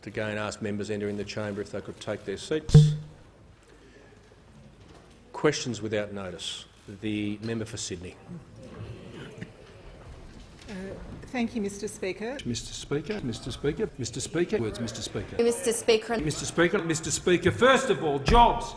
Just again ask members entering the chamber if they could take their seats. Questions without notice. The member for Sydney. Uh, thank you, Mr Speaker. Mr Speaker, Mr Speaker, Mr Speaker, words, Mr Speaker. Mr Speaker, Mr Speaker, Mr Speaker, first of all, jobs.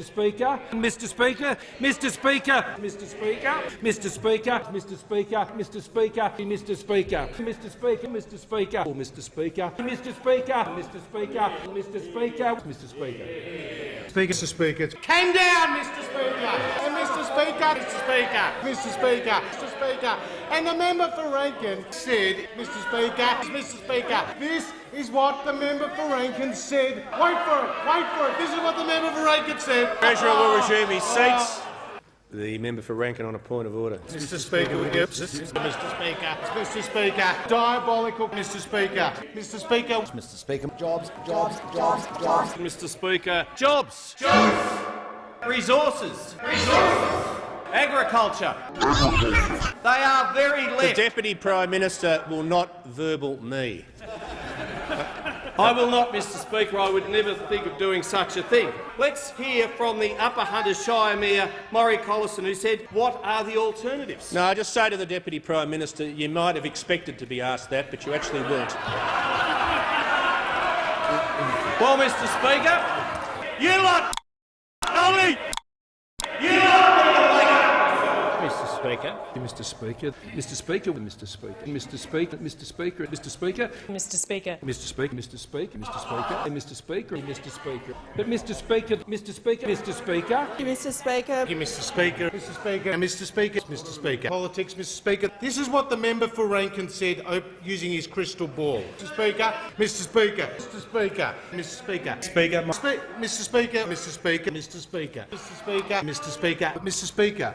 Mr Speaker, Mr Speaker, Mr Speaker, Mr Speaker, Mr Speaker, Mr Speaker, Mr Speaker, Mr Speaker, Mr Speaker, Mr Speaker, oh, Mr Speaker, Mr Speaker, Mr Speaker, Mr Speaker, Mr Speaker. Speaker, Mr. Speaker. Came down, Mr. Speaker. And Mr. Speaker, Mr. Speaker, Mr. Speaker, Mr. Speaker. And the member for Rankin said, Mr. Speaker, Mr. Speaker, this is what the member for Rankin said. Wait for it, wait for it. This is what the member for Rankin said. Treasurer will resume his seats. The member for Rankin on a point of order. Mr. Speaker, would you? Mr. Speaker, Mr. Speaker, diabolical, Mr. Speaker, Mr. Speaker, Mr Speaker. Jobs, jobs, jobs, jobs. Mr Speaker. Jobs. Jobs. Resources. Resources. Agriculture. they are very The. Deputy Prime Minister will not verbal me. I will not, Mr Speaker. I would never think of doing such a thing. Let's hear from the Upper Hunters Shire Mayor, Murray Collison, who said, what are the alternatives? No, I just say to the Deputy Prime Minister, you might have expected to be asked that, but you actually weren't. Well, Mr Speaker, you lot only... You lot Mr Speaker, Mr Speaker, Mr Speaker, Mr Speaker, Mr Speaker, Mr Speaker, Mr Speaker, Mr Speaker. Mr. Speaker, Mr. Speaker, Mr. Speaker, and Mr. Speaker, and Mr. Speaker. But Mr. Speaker, Mr. Speaker, Mr. Speaker, Mr Speaker. Mr. Speaker, Mr. Speaker, and Mr. Speaker, Mr. Speaker. Politics, Mr. Speaker. This is what the member for Rankin said op- using his crystal ball. Mr. Speaker, Mr. Speaker, Mr. Speaker, Mr. Speaker, Speaker, Spe- Mr. Speaker, Mr. Speaker, Mr. Speaker, Mr. Speaker, Mr. Speaker, Mr. Speaker.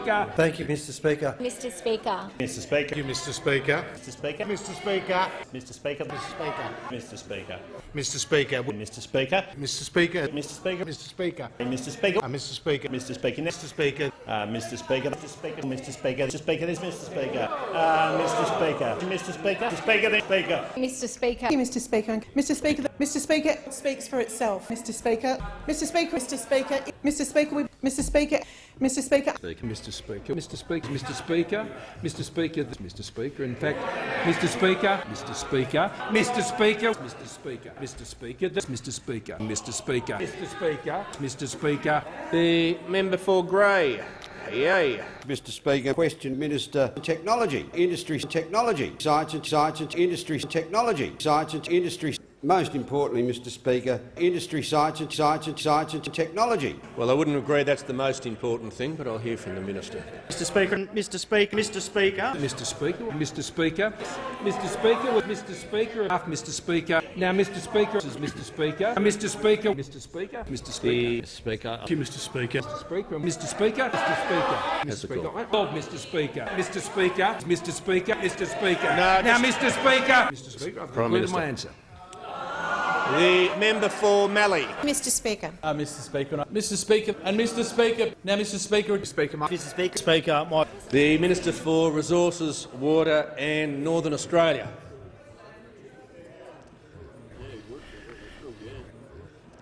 Thank you, Mr Speaker. Mr Speaker, Mr Speaker. Thank you, Mr. Speaker. Mr Speaker. Mr. Speaker. Mr Speaker. Mr. Speaker. Mr Speaker. Mr. Speaker. Mr Speaker. Mr. Speaker. Mr Speaker. Mr. Speaker. Mr Speaker. Uh, Mr. Speaker. Mr Speaker. Mr. Speaker. Uh, Mr Speaker. Mr Speaker. Mr Speaker. Mr Speaker. This Mr Speaker. Uh, Mr Speaker. Mr Speaker. Mr Speaker. This Speaker. Mr Speaker, Mr Speaker. Mr Speaker. Mr Speaker speaks for itself. Mr Speaker. Mr Speaker. Mr Speaker. Mr Speaker. we- Mr Speaker. Mr Speaker. Mr. Speaker, Mr. Speaker, Mr. Speaker, Mr. Speaker, Mr. Speaker. In fact, Mr. Speaker, Mr. Speaker, Mr. Speaker, Mr. Speaker, Mr. Speaker, Mr. Speaker, Mr. Speaker, Mr. Speaker, Mr. Speaker. The member for Grey. Yay. Mr Speaker, question Minister Technology, Industry Technology, Science and Science and Industry Technology, Science and Industry. Most importantly, Mr Speaker, Industry Science and Science and Science and Technology. Well, I wouldn't agree that's the most important thing, but I'll hear from the minister. Mr Speaker, Mr Speaker, Mr Speaker. Mr. Speaker, Mr. Speaker, Mr. Speaker, with Mr. Speaker, after Mr. Speaker. Now, Mr. Speaker, this is Mr. Speaker, Mr. Speaker, Mr. Speaker, Mr. Speaker. Mr Speaker. Thank you, Mr. Speaker. Mr. Speaker, Mr. Speaker, Mr. Speaker, Mr. Speaker. Oh, Mr. Speaker, Mr. Speaker, Mr. Speaker, Mr. Speaker. No, now, just- Mr. Speaker, Mr. Speaker, I've Prime concluded Minister. my answer. The member for Mallee. Mr Speaker, Uh, Mr. Speaker, Mr. Speaker, and Mr. Speaker. Now, Mr. Speaker, Speaker, Mr Speaker. Speaker, my The Minister for Resources, Water and Northern Australia.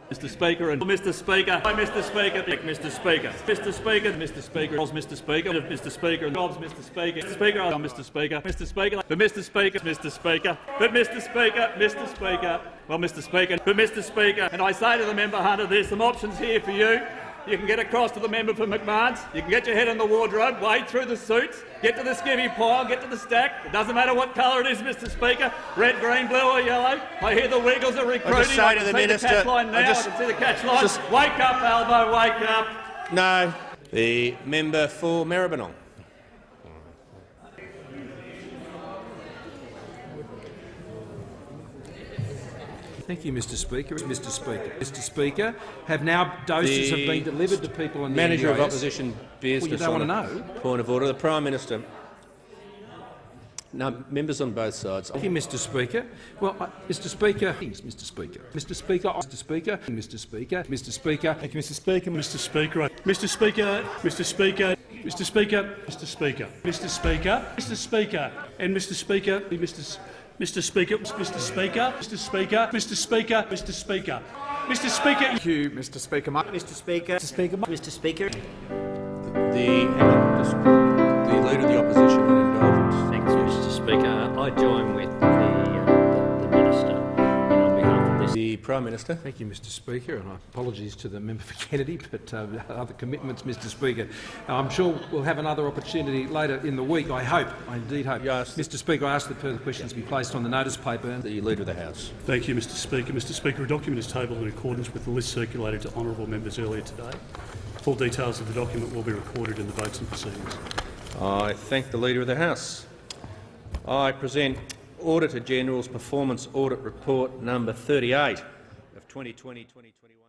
Mr Speaker and Mr Speaker. Hi, Mr Speaker. Mr Speaker. Mr Speaker. Mr Speaker. Mr Speaker. Mr Speaker. Jobs, Mr Speaker. Mr Speaker. Mr Speaker. Mr Speaker. But Mr Speaker. Mr Speaker. But Mr Speaker. Mr Speaker. Well, Mr Speaker. But Mr Speaker. And I say to the member Hunter, there's some options here for you. You can get across to the member for McMahon's. You can get your head in the wardrobe, wade through the suits, get to the skivvy pile, get to the stack. It doesn't matter what colour it is, Mr Speaker. Red, green, blue or yellow. I hear the Wiggles are recruiting. I, just say I to the see minister- the catch line now. I I, just- can see the catch line. just- Wake up, Albo, wake up. No. The member for Maribyrnong. Thank you, Mr Speaker. Mr Speaker. Mr Speaker, have now doses The have been delivered to people in the Manager of Opposition Business. don't wanna know? Point of order. The Prime Minister. No, members on both sides. Thank you, Mr Speaker. Well, uh, Mr Speaker, Mr Speaker, Mr Speaker, Mr Speaker, Mr Speaker, Mr Speaker. Thank you, Mr Speaker. Mr Speaker. Mr Speaker. Mr Speaker. Mr Speaker. Mr Speaker. Mr Speaker. Mr Speaker. And Mr Speaker. Mr. S- Mr Speaker. Mr Speaker. Mr Speaker. Mr Speaker. Mr Speaker. Mster Speaker. Thank you, Mr Speaker. Mr Speaker. Mr Speaker. Mr Speaker. The, hang on, just, the Leader of the Opposition Prime Minister. Thank you, Mr Speaker, and apologies to the member for Kennedy, but uh, other commitments, Mr Speaker. I'm sure we'll have another opportunity later in the week, I hope, I indeed hope. Yes. Mr Speaker, I ask that further questions be placed on the notice paper. The Leader of the House. Thank you, Mr Speaker. Mr Speaker, a document is tabled in accordance with the list circulated to honourable members earlier today. Full details of the document will be recorded in the votes and proceedings. I thank the Leader of the House. I present Auditor General's Performance Audit Report number 38 2020, 2021.